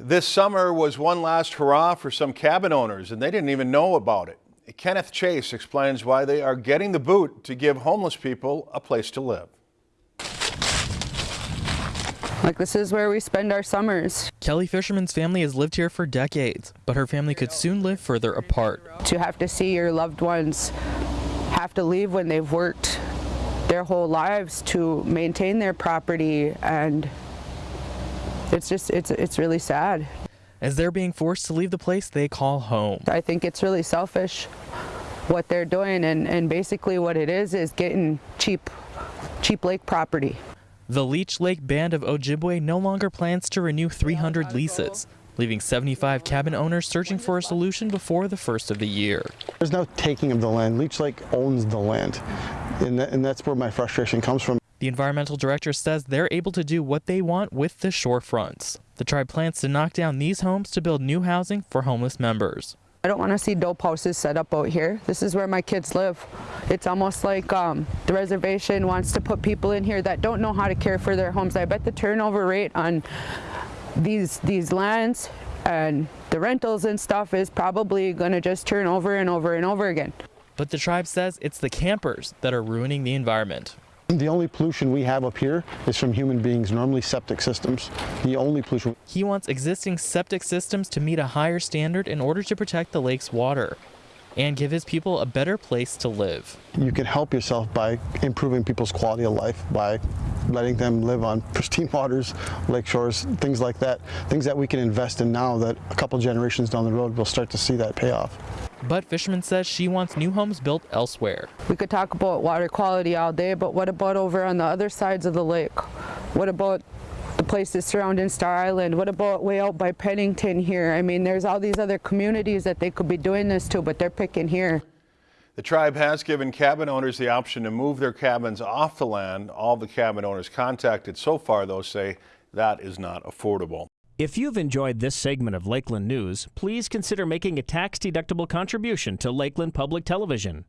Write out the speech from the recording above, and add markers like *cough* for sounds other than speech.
This summer was one last hurrah for some cabin owners, and they didn't even know about it. Kenneth Chase explains why they are getting the boot to give homeless people a place to live. Like this is where we spend our summers. Kelly Fisherman's family has lived here for decades, but her family could soon live further apart. To have to see your loved ones have to leave when they've worked their whole lives to maintain their property and it's just it's it's really sad. As they're being forced to leave the place they call home. I think it's really selfish what they're doing and, and basically what it is is getting cheap cheap lake property. The Leech Lake Band of Ojibwe no longer plans to renew 300 leases, leaving 75 cabin owners searching for a solution before the first of the year. There's no taking of the land. Leech Lake owns the land, and, that, and that's where my frustration comes from. The environmental director says they're able to do what they want with the shorefronts. The tribe plans to knock down these homes to build new housing for homeless members. I don't want to see dope houses set up out here. This is where my kids live. It's almost like um, the reservation wants to put people in here that don't know how to care for their homes. I bet the turnover rate on these these lands and the rentals and stuff is probably going to just turn over and over and over again. But the tribe says it's the campers that are ruining the environment. The only pollution we have up here is from human beings, normally septic systems. The only pollution. He wants existing septic systems to meet a higher standard in order to protect the lake's water and give his people a better place to live. You can help yourself by improving people's quality of life, by letting them live on *laughs* pristine waters, lake shores, things like that. Things that we can invest in now that a couple generations down the road we'll start to see that payoff. But Fisherman says she wants new homes built elsewhere. We could talk about water quality all day, but what about over on the other sides of the lake? What about the places surrounding Star Island? What about way out by Pennington here? I mean, there's all these other communities that they could be doing this to, but they're picking here. The tribe has given cabin owners the option to move their cabins off the land. All the cabin owners contacted so far, though, say that is not affordable. If you've enjoyed this segment of Lakeland News, please consider making a tax-deductible contribution to Lakeland Public Television.